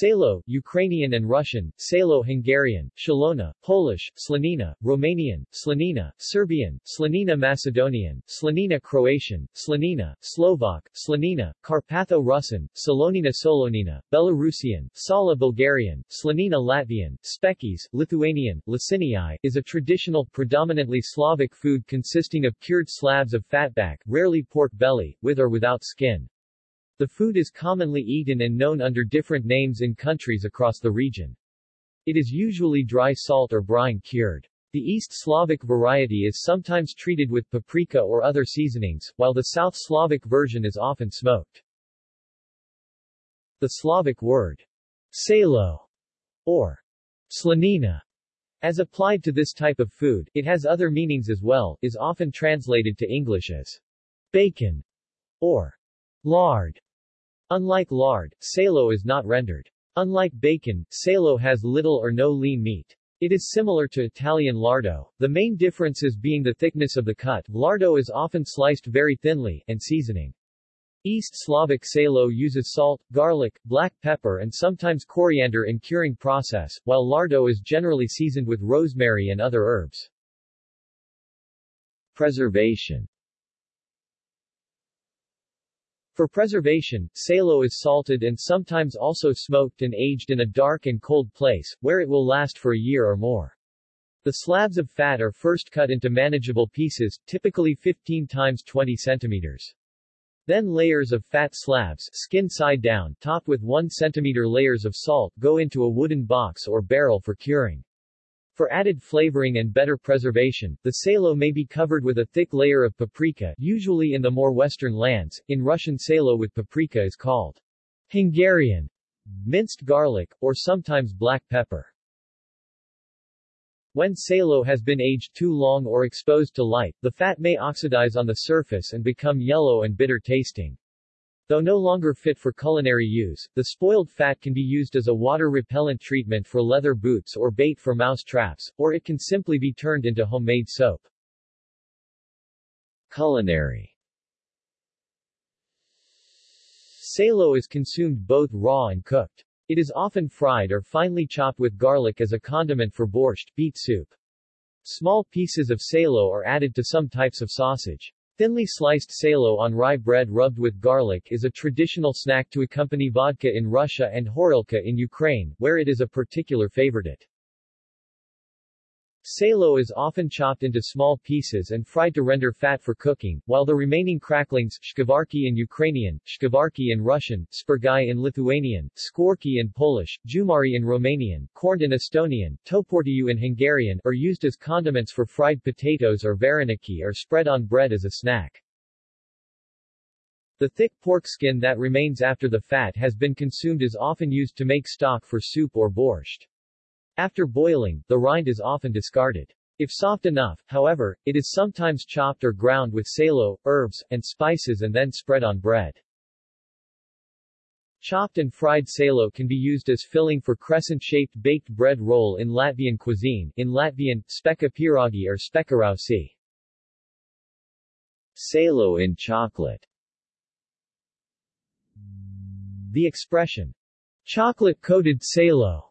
Salo, Ukrainian and Russian, Salo Hungarian, Shalona, Polish, Slanina, Romanian, Slanina, Serbian, Slanina Macedonian, Slanina Croatian, Slanina, Slovak, Slanina, Carpatho-Rusyn, Salonina Solonina, Belarusian, Sala Bulgarian, Slanina Latvian, Spekis, Lithuanian, Lasinii, is a traditional, predominantly Slavic food consisting of cured slabs of fatback, rarely pork belly, with or without skin. The food is commonly eaten and known under different names in countries across the region. It is usually dry salt or brine cured. The East Slavic variety is sometimes treated with paprika or other seasonings, while the South Slavic version is often smoked. The Slavic word salo or slanina as applied to this type of food, it has other meanings as well, is often translated to English as bacon or lard. Unlike lard, salo is not rendered. Unlike bacon, salo has little or no lean meat. It is similar to Italian lardo, the main differences being the thickness of the cut lardo is often sliced very thinly, and seasoning. East Slavic salo uses salt, garlic, black pepper and sometimes coriander in curing process, while lardo is generally seasoned with rosemary and other herbs. Preservation for preservation, salo is salted and sometimes also smoked and aged in a dark and cold place, where it will last for a year or more. The slabs of fat are first cut into manageable pieces, typically 15 times 20 centimeters. Then layers of fat slabs, skin side down, topped with 1 centimeter layers of salt, go into a wooden box or barrel for curing. For added flavoring and better preservation, the salo may be covered with a thick layer of paprika usually in the more western lands. In Russian salo with paprika is called Hungarian, minced garlic, or sometimes black pepper. When salo has been aged too long or exposed to light, the fat may oxidize on the surface and become yellow and bitter tasting. Though no longer fit for culinary use, the spoiled fat can be used as a water-repellent treatment for leather boots or bait for mouse traps, or it can simply be turned into homemade soap. Culinary Salo is consumed both raw and cooked. It is often fried or finely chopped with garlic as a condiment for borscht beet soup. Small pieces of salo are added to some types of sausage. Thinly sliced salo on rye bread rubbed with garlic is a traditional snack to accompany vodka in Russia and horilka in Ukraine, where it is a particular favorite. Salo is often chopped into small pieces and fried to render fat for cooking, while the remaining cracklings shkavarki in Ukrainian, shkavarki in Russian, spurgai in Lithuanian, skorki in Polish, jumari in Romanian, korned in Estonian, toportiu in Hungarian are used as condiments for fried potatoes or vareniki or spread on bread as a snack. The thick pork skin that remains after the fat has been consumed is often used to make stock for soup or borscht. After boiling, the rind is often discarded. If soft enough, however, it is sometimes chopped or ground with salo, herbs, and spices and then spread on bread. Chopped and fried salo can be used as filling for crescent-shaped baked bread roll in Latvian cuisine, in Latvian, speka pierogi or spekarausi. Salo in chocolate The expression, chocolate-coated salo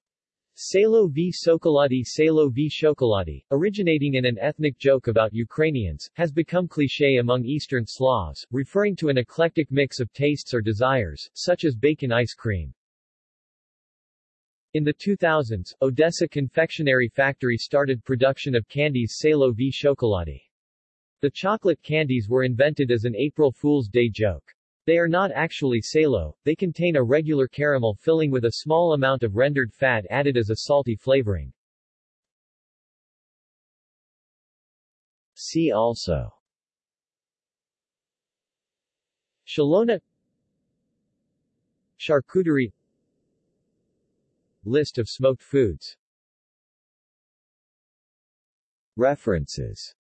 Salo v Sokolati Salo v Shokolati, originating in an ethnic joke about Ukrainians, has become cliché among Eastern Slavs, referring to an eclectic mix of tastes or desires, such as bacon ice cream. In the 2000s, Odessa Confectionery Factory started production of candies Salo v Shokolati. The chocolate candies were invented as an April Fool's Day joke. They are not actually salo, they contain a regular caramel filling with a small amount of rendered fat added as a salty flavoring. See also. Shalona. Charcuterie. List of smoked foods. References